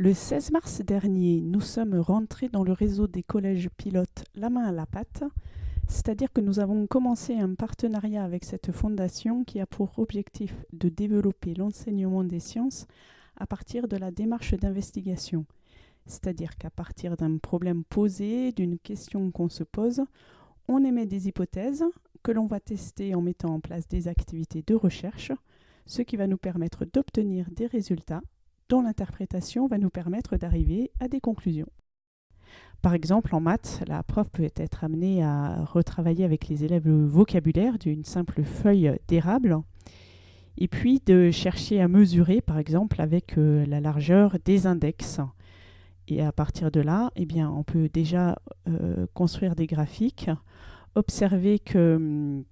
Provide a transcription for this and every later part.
Le 16 mars dernier, nous sommes rentrés dans le réseau des collèges pilotes La main à la pâte, c'est-à-dire que nous avons commencé un partenariat avec cette fondation qui a pour objectif de développer l'enseignement des sciences à partir de la démarche d'investigation. C'est-à-dire qu'à partir d'un problème posé, d'une question qu'on se pose, on émet des hypothèses que l'on va tester en mettant en place des activités de recherche, ce qui va nous permettre d'obtenir des résultats dont l'interprétation va nous permettre d'arriver à des conclusions. Par exemple, en maths, la prof peut être amenée à retravailler avec les élèves le vocabulaire d'une simple feuille d'érable et puis de chercher à mesurer, par exemple, avec euh, la largeur des index. Et à partir de là, eh bien, on peut déjà euh, construire des graphiques, observer que hum,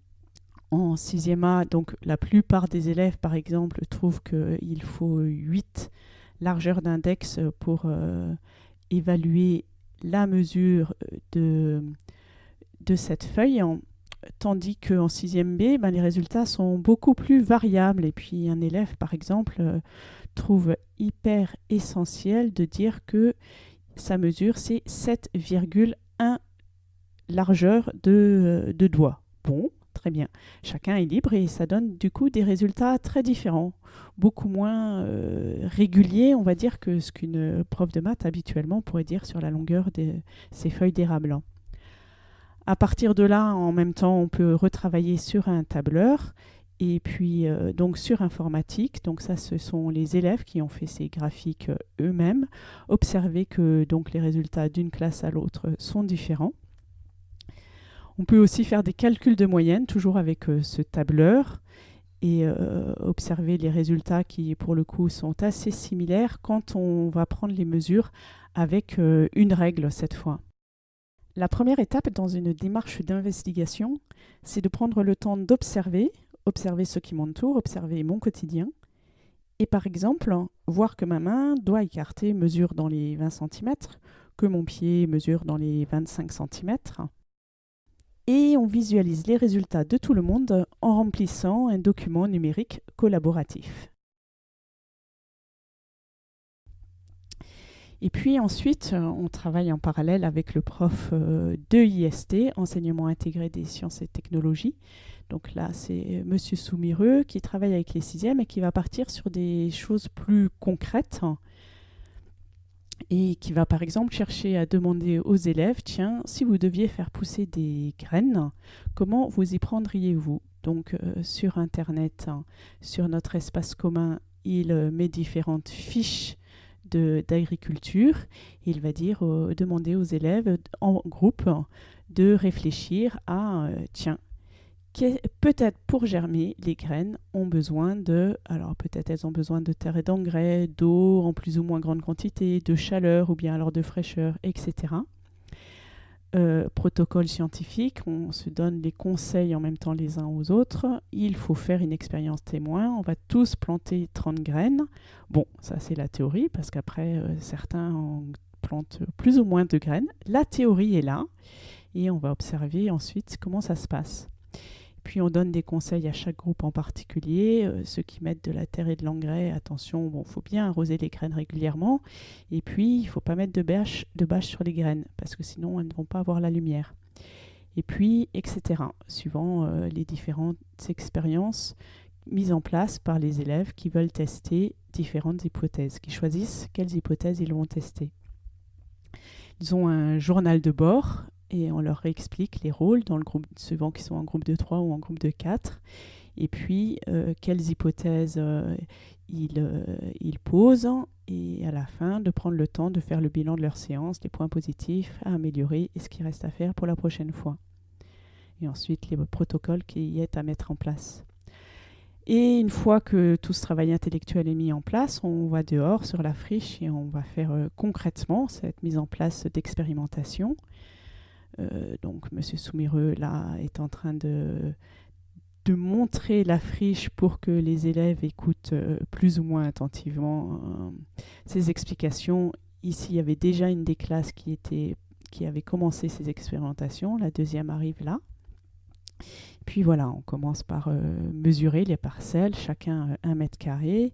en 6e A, donc la plupart des élèves, par exemple, trouvent qu'il faut 8 largeurs d'index pour euh, évaluer la mesure de, cette feuille, tandis qu'en 6e B, ben, les résultats sont beaucoup plus variables. Et puis un élève, par exemple, euh, trouve hyper essentiel de dire que sa mesure, c'est 7,1 largeur de, de doigt. Bon, très bien. Chacun est libre et ça donne du coup des résultats très différents, beaucoup moins euh, réguliers, on va dire, que ce qu'une prof de maths habituellement pourrait dire sur la longueur de ces feuilles d'érable. À partir de là, en même temps, on peut retravailler sur un tableur et puis euh, donc sur informatique. Donc ça, ce sont les élèves qui ont fait ces graphiques euh, eux-mêmes. Observer que donc les résultats d'une classe à l'autre sont différents. On peut aussi faire des calculs de moyenne, toujours avec euh, ce tableur, et euh, observer les résultats qui, pour le coup, sont assez similaires quand on va prendre les mesures avec euh, une règle cette fois. La première étape dans une démarche d'investigation, c'est de prendre le temps d'observer, observer ce qui m'entoure, observer mon quotidien, et par exemple, voir que ma main doit écarter mesure dans les 20 cm, que mon pied mesure dans les 25 cm, et on visualise les résultats de tout le monde en remplissant un document numérique collaboratif. Et puis ensuite, on travaille en parallèle avec le prof euh, de IST, Enseignement intégré des sciences et technologies. Donc là, c'est Monsieur Soumireux qui travaille avec les sixièmes et qui va partir sur des choses plus concrètes et qui va par exemple chercher à demander aux élèves, tiens, si vous deviez faire pousser des graines, comment vous y prendriez-vous? Donc euh, sur Internet, hein, sur notre espace commun, il euh, met différentes fiches d'agriculture. Il va dire, demander aux élèves en groupe de réfléchir à, euh, tiens, peut-être pour germer, les graines ont besoin de, alors peut-être elles ont besoin de terre et d'engrais, d'eau en plus ou moins grande quantité, de chaleur ou bien alors de fraîcheur, etc. Euh, protocole scientifique, on se donne les conseils en même temps les uns aux autres. Il faut faire une expérience témoin. On va tous planter 30 graines. Bon, ça c'est la théorie, parce qu'après, euh, certains plantent plus ou moins de graines. La théorie est là, et on va observer ensuite comment ça se passe. Puis on donne des conseils à chaque groupe en particulier. Euh, ceux qui mettent de la terre et de l'engrais, attention, bon, faut bien arroser les graines régulièrement. Et puis, il ne faut pas mettre de bâche, de bâche sur les graines, parce que sinon, elles ne vont pas avoir la lumière. Et puis, etc., suivant euh, les différentes expériences mises en place par les élèves qui veulent tester différentes hypothèses, qui choisissent quelles hypothèses ils vont tester. Ils ont un journal de bord et on leur explique les rôles dans le groupe, suivant qu'ils sont en groupe de 3 ou en groupe de 4, et puis euh, quelles hypothèses euh, ils, ils, posent, et à la fin de prendre le temps de faire le bilan de leur séance, les points positifs à améliorer et ce qui reste à faire pour la prochaine fois. Et ensuite les protocoles qui y est à mettre en place. Et une fois que tout ce travail intellectuel est mis en place, on va dehors sur la friche et on va faire euh, concrètement cette mise en place d'expérimentation. Euh, donc Monsieur Soumireux là est en train de, de montrer la friche pour que les élèves écoutent euh, plus ou moins attentivement ces euh, explications. Ici, il y avait déjà une des classes qui, était, qui avait commencé ces expérimentations. La deuxième arrive là. Puis voilà, on commence par mesurer les parcelles, chacun un mètre carré.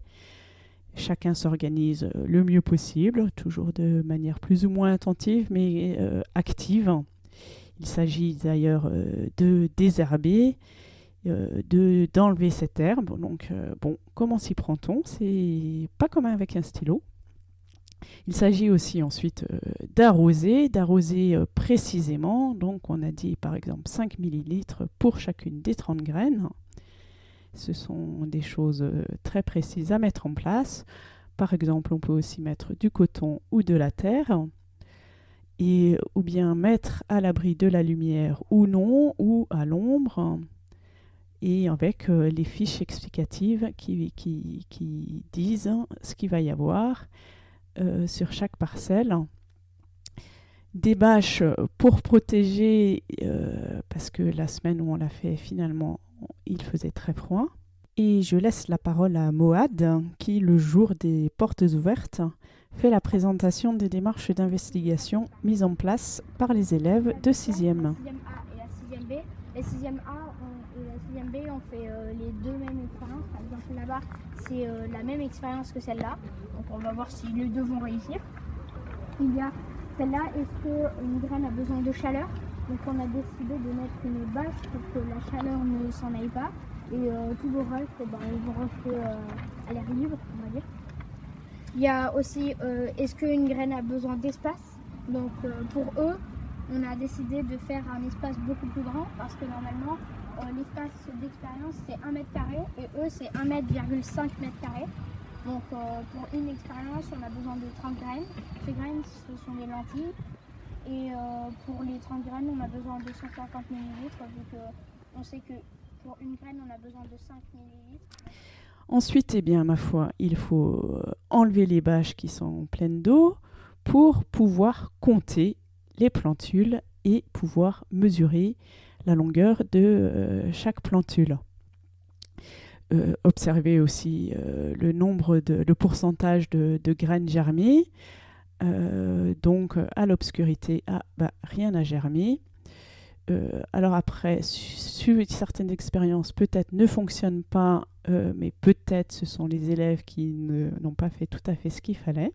chacun s'organise le mieux possible, toujours de manière plus ou moins attentive, mais active. Il s'agit d'ailleurs de désherber, de d'enlever cette herbe. Donc, bon, comment s'y prend-on? C'est pas comme avec un stylo. Il s'agit aussi ensuite euh, d'arroser, d'arroser euh, précisément. Donc on a dit par exemple 5 ml pour chacune des 30 graines. Ce sont des choses euh, très précises à mettre en place. Par exemple, on peut aussi mettre du coton ou de la terre. Ou bien mettre à l'abri de la lumière ou non, ou à l'ombre et avec les fiches explicatives qui, qui disent ce qu'il va y avoir euh, sur chaque parcelle. Des bâches pour protéger, euh, parce que la semaine où on l'a fait, finalement, il faisait très froid. Et je laisse la parole à Moad, qui, le jour des portes ouvertes, fait la présentation des démarches d'investigation mises en place par les élèves de 6e. La 6e A et la 6e B. La 6e A et la 6e B, on fait euh, les deux mêmes expériences. Par exemple, là-bas, c'est la même expérience que celle-là. Donc on va voir si les deux vont réussir. Il y a celle-là, est-ce qu'une graine a besoin de chaleur? Donc on a décidé de mettre une bâche pour que la chaleur ne s'en aille pas. Et euh, tous vos restes, eh ben, ils vont rester euh, à l'air libre, on va dire. Il y a aussi, euh, est-ce qu'une graine a besoin d'espace? Donc pour eux, on a décidé de faire un espace beaucoup plus grand parce que normalement, l'espace d'expérience c'est 1 mètre carré et eux c'est 1 mètre,5 mètre carré. Donc euh, pour une expérience, on a besoin de 30 graines. Ces graines, ce sont des lentilles. Et euh, pour les 30 graines, on a besoin de 150 ml, vu on sait que pour une graine, on a besoin de 5 ml. Ensuite, eh bien, ma foi, il faut euh, enlever les bâches qui sont pleines d'eau pour pouvoir compter les plantules et pouvoir mesurer la longueur de chaque plantule. Euh, observer aussi euh, le nombre de, pourcentage de, graines germées. Euh, donc à l'obscurité, ah, bah, rien n'a germé. alors après, certaines expériences peut-être ne fonctionnent pas, mais peut-être ce sont les élèves qui n'ont pas fait tout à fait ce qu'il fallait.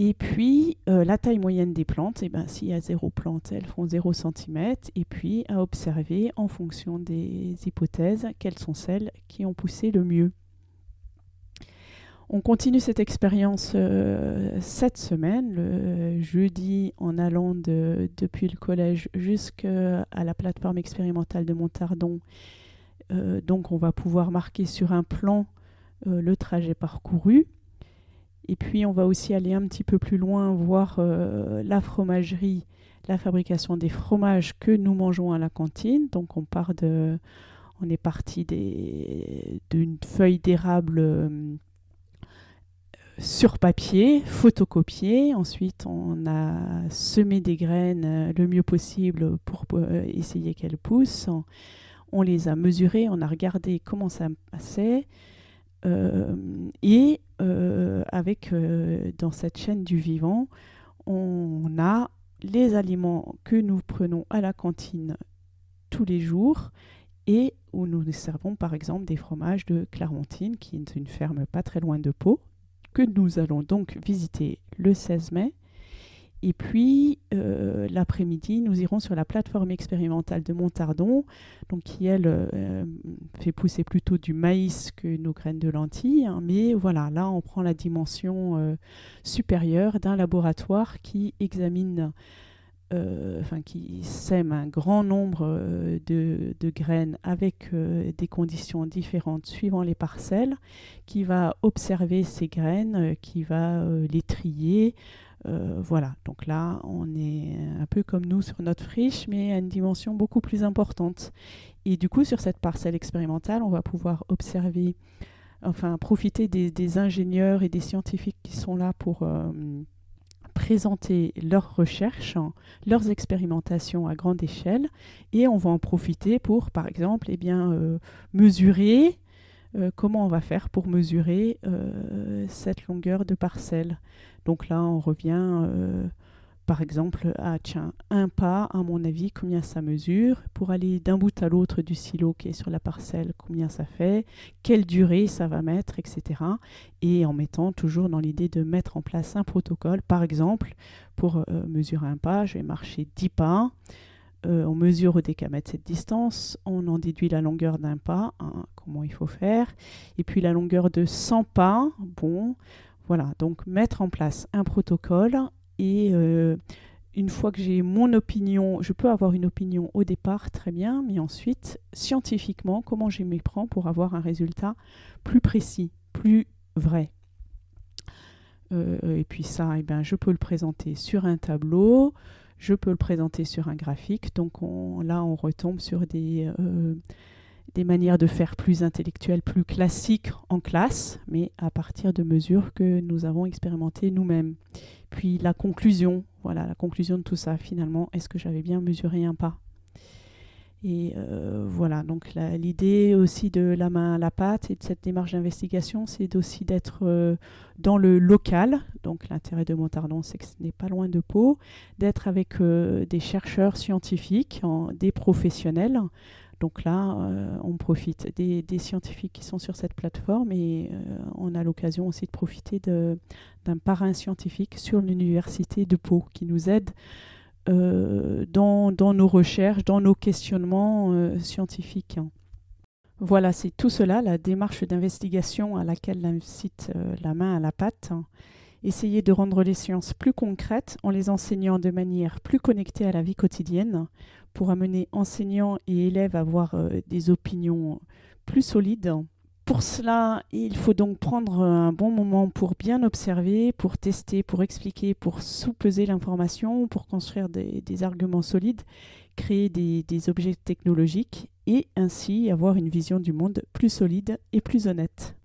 Et puis, euh, la taille moyenne des plantes, eh ben, s'il y a zéro plante, elles font 0 cm. Et puis, à observer en fonction des hypothèses, quelles sont celles qui ont poussé le mieux. On continue cette expérience euh, cette semaine, le jeudi, en allant depuis le collège jusqu'à la plateforme expérimentale de Montardon. Euh, donc, on va pouvoir marquer sur un plan le trajet parcouru. Et puis on va aussi aller un petit peu plus loin, voir euh, la fromagerie, la fabrication des fromages que nous mangeons à la cantine. Donc on part de, on est parti d'une feuille d'érable euh, sur papier, photocopiée. Ensuite, on a semé des graines euh, le mieux possible pour essayer qu'elles poussent. On les a mesurées, on a regardé comment ça passait. et euh, avec euh, dans cette chaîne du vivant, on a les aliments que nous prenons à la cantine tous les jours et où nous servons par exemple des fromages de Claremontine, qui est une ferme pas très loin de Pau, que nous allons donc visiter le 16 mai et puis, euh, l'après-midi, nous irons sur la plateforme expérimentale de Montardon, donc qui, elle, euh, fait pousser plutôt du maïs que nos graines de lentilles. Hein. mais voilà, là, on prend la dimension euh, supérieure d'un laboratoire qui examine, enfin, qui sème un grand nombre de, de, graines avec des conditions différentes suivant les parcelles, qui va observer ces graines, qui va les trier, euh, voilà, donc là, on est un peu comme nous sur notre friche, mais à une dimension beaucoup plus importante. Et du coup, sur cette parcelle expérimentale, on va pouvoir observer, enfin, profiter des, ingénieurs et des scientifiques qui sont là pour euh, présenter leurs recherches, leurs expérimentations à grande échelle. Et on va en profiter pour, par exemple, eh bien, euh, mesurer comment on va faire pour mesurer cette longueur de parcelle. Donc là, on revient euh, par exemple, ah tiens, un pas, à mon avis, combien ça mesure? Pour aller d'un bout à l'autre du silo qui est sur la parcelle, combien ça fait? Quelle durée ça va mettre, etc. Et en mettant toujours dans l'idée de mettre en place un protocole. Par exemple, pour euh, mesurer un pas, je vais marcher 10 pas. Euh, on mesure au décamètre cette distance, on en déduit la longueur d'un pas, hein, comment il faut faire, et puis la longueur de 100 pas, bon, voilà, donc mettre en place un protocole et euh, une fois que j'ai mon opinion, je peux avoir une opinion au départ, très bien, mais ensuite, scientifiquement, comment je m'y prends pour avoir un résultat plus précis, plus vrai. Euh, et puis ça, eh ben, je peux le présenter sur un tableau, je peux le présenter sur un graphique. Donc là, on retombe sur des, euh, des manières de faire plus intellectuelles, plus classiques en classe, mais à partir de mesures que nous avons expérimentées nous-mêmes. Puis la conclusion, voilà, la conclusion de tout ça, finalement, est-ce que j'avais bien mesuré un pas? Et euh, voilà, donc l'idée aussi de la main à la pâte et de cette démarche d'investigation, c'est aussi d'être euh, dans le local. Donc l'intérêt de Montardon, c'est que ce n'est pas loin de Pau, d'être avec euh, des chercheurs scientifiques, des professionnels, donc là, euh, on profite des, scientifiques qui sont sur cette plateforme et euh, on a l'occasion aussi de profiter d'un parrain scientifique sur l'université de Pau qui nous aide euh, dans, nos recherches, dans nos questionnements scientifiques. Voilà, c'est tout cela, la démarche d'investigation à laquelle incite la main à la pâte. Essayer de rendre les sciences plus concrètes en les enseignant de manière plus connectée à la vie quotidienne pour amener enseignants et élèves à avoir euh, des opinions plus solides. Pour cela, il faut donc prendre un bon moment pour bien observer, pour tester, pour expliquer, pour sous-peser l'information, pour construire des, arguments solides, créer des, des objets technologiques et ainsi avoir une vision du monde plus solide et plus honnête.